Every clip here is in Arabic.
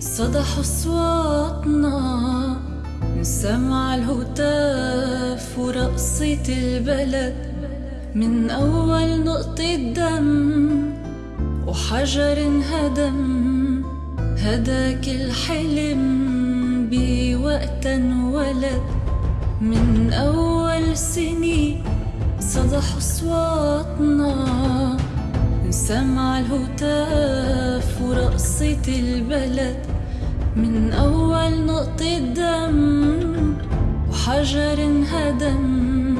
صدح أصواتنا من سمع الهتاف ورقصة البلد. من أول نقطة دم وحجر انهدم هداك الحلم بوقت انولد من أول سنين صدح أصواتنا سمع الهتاف ورقصة البلد من أول نقطة دم وحجر انهدم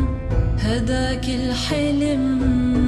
هداك الحلم.